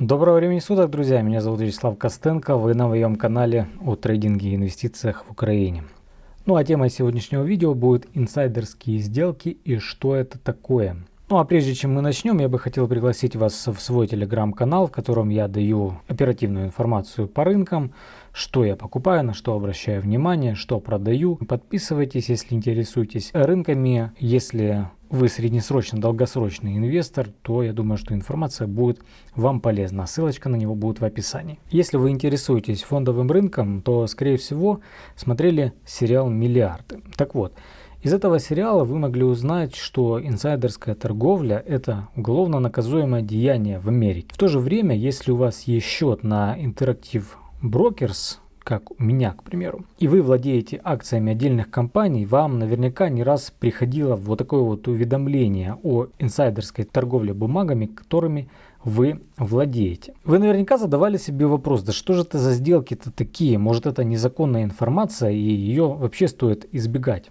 Доброго времени суток, друзья! Меня зовут Вячеслав Костенко, вы на моем канале о трейдинге и инвестициях в Украине. Ну а тема сегодняшнего видео будет инсайдерские сделки и что это такое. Ну а прежде чем мы начнем, я бы хотел пригласить вас в свой телеграм-канал, в котором я даю оперативную информацию по рынкам, что я покупаю, на что обращаю внимание, что продаю. Подписывайтесь, если интересуетесь рынками. Если вы среднесрочный, долгосрочный инвестор, то я думаю, что информация будет вам полезна. Ссылочка на него будет в описании. Если вы интересуетесь фондовым рынком, то, скорее всего, смотрели сериал «Миллиарды». Так вот, из этого сериала вы могли узнать, что инсайдерская торговля – это уголовно наказуемое деяние в Америке. В то же время, если у вас есть счет на Interactive Brokers, как у меня, к примеру, и вы владеете акциями отдельных компаний, вам наверняка не раз приходило вот такое вот уведомление о инсайдерской торговле бумагами, которыми вы владеете. Вы наверняка задавали себе вопрос, да что же это за сделки-то такие? Может это незаконная информация и ее вообще стоит избегать?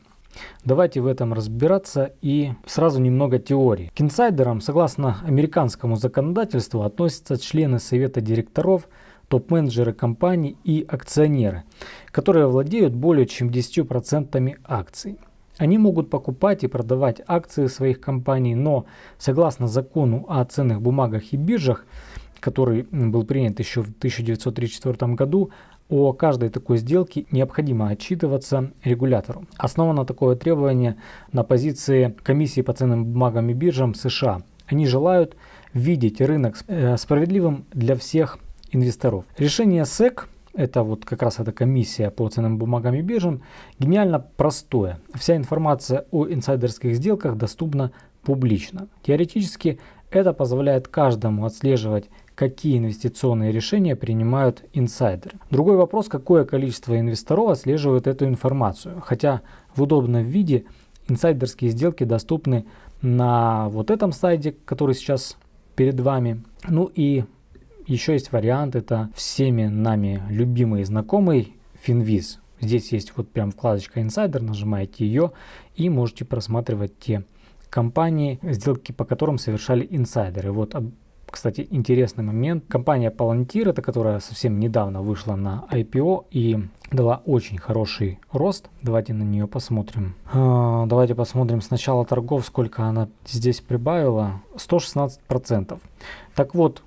Давайте в этом разбираться и сразу немного теории. К инсайдерам, согласно американскому законодательству, относятся члены совета директоров, топ-менеджеры компаний и акционеры, которые владеют более чем 10% акций. Они могут покупать и продавать акции своих компаний, но согласно закону о ценных бумагах и биржах, который был принят еще в 1934 году, о каждой такой сделке необходимо отчитываться регулятору. Основано такое требование на позиции комиссии по ценным бумагам и биржам США. Они желают видеть рынок э, справедливым для всех инвесторов. Решение SEC, это вот как раз эта комиссия по ценным бумагам и биржам, гениально простое. Вся информация о инсайдерских сделках доступна публично. Теоретически это позволяет каждому отслеживать, какие инвестиционные решения принимают инсайдеры. Другой вопрос, какое количество инвесторов отслеживает эту информацию. Хотя в удобном виде инсайдерские сделки доступны на вот этом сайте, который сейчас перед вами. Ну и еще есть вариант, это всеми нами любимый и знакомый Finviz. Здесь есть вот прям вкладочка Insider, нажимаете ее и можете просматривать те компании, сделки по которым совершали инсайдеры. Вот, кстати, интересный момент. Компания Palantir, это которая совсем недавно вышла на IPO и дала очень хороший рост. Давайте на нее посмотрим. А, давайте посмотрим сначала торгов, сколько она здесь прибавила. 116%. Так вот,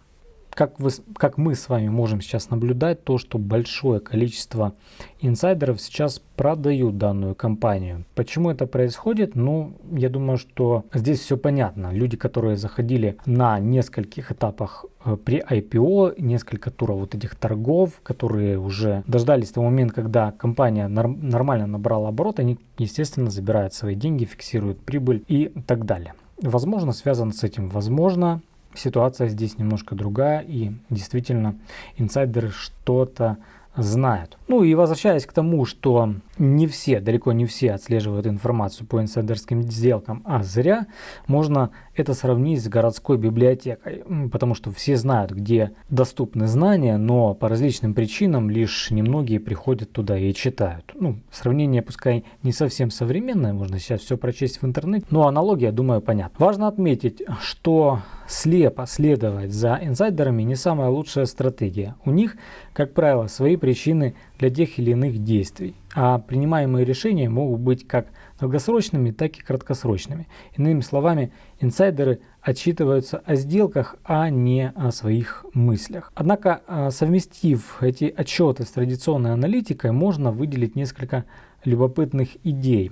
как, вы, как мы с вами можем сейчас наблюдать, то, что большое количество инсайдеров сейчас продают данную компанию. Почему это происходит? Ну, я думаю, что здесь все понятно. Люди, которые заходили на нескольких этапах э, при IPO, несколько туров вот этих торгов, которые уже дождались того момента, когда компания норм, нормально набрала оборот, они, естественно, забирают свои деньги, фиксируют прибыль и так далее. Возможно, связано с этим, возможно, ситуация здесь немножко другая, и действительно инсайдеры что-то знают. Ну и возвращаясь к тому, что не все, далеко не все отслеживают информацию по инсайдерским сделкам, а зря, можно это сравнить с городской библиотекой, потому что все знают, где доступны знания, но по различным причинам лишь немногие приходят туда и читают. Ну, сравнение пускай не совсем современное, можно сейчас все прочесть в интернете, но аналогия, думаю, понятна. Важно отметить, что слепо следовать за инсайдерами не самая лучшая стратегия. У них, как правило, свои причины для тех или иных действий, а принимаемые решения могут быть как долгосрочными, так и краткосрочными. Иными словами, инсайдеры отчитываются о сделках, а не о своих мыслях. Однако, а, совместив эти отчеты с традиционной аналитикой, можно выделить несколько любопытных идей.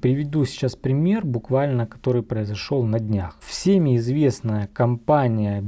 Приведу сейчас пример, буквально, который произошел на днях. Всеми известная компания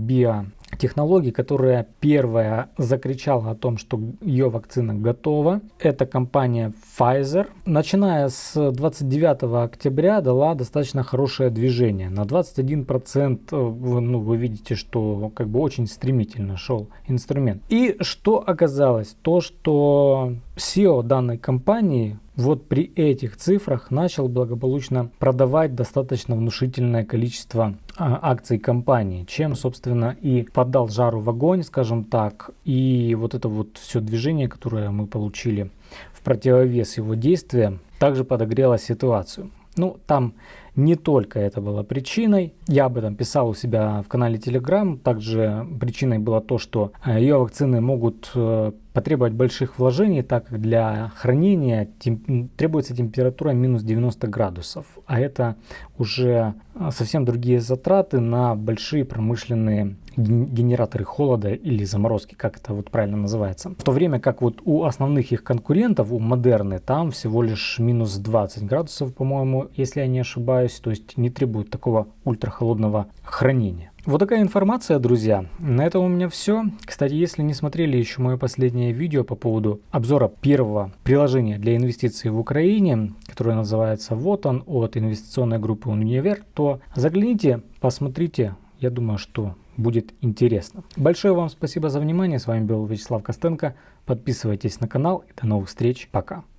биотехнологий, которая первая закричала о том, что ее вакцина готова. Это компания Pfizer. Начиная с 29 октября дала достаточно хорошее движение. На 21% э, ну, вы видите, что как бы очень стремительно шел инструмент. И что оказалось? То, что SEO данной компании вот при этих цифрах начал благополучно продавать достаточно внушительное количество акций компании, чем, собственно, и подал жару в огонь, скажем так, и вот это вот все движение, которое мы получили в противовес его действия, также подогрело ситуацию. Ну, там не только это было причиной. Я об этом писал у себя в канале Telegram. Также причиной было то, что э, ее вакцины могут э, потребовать больших вложений, так как для хранения тем, требуется температура минус 90 градусов. А это уже э, совсем другие затраты на большие промышленные генераторы холода или заморозки, как это вот правильно называется. В то время как вот у основных их конкурентов, у Модерны, там всего лишь минус 20 градусов, по-моему, если я не ошибаюсь, то есть не требует такого ультрахолодного хранения. Вот такая информация, друзья. На этом у меня все. Кстати, если не смотрели еще мое последнее видео по поводу обзора первого приложения для инвестиций в Украине, которое называется «Вот он» от инвестиционной группы «Универ», то загляните, посмотрите. Я думаю, что будет интересно. Большое вам спасибо за внимание. С вами был Вячеслав Костенко. Подписывайтесь на канал до новых встреч. Пока.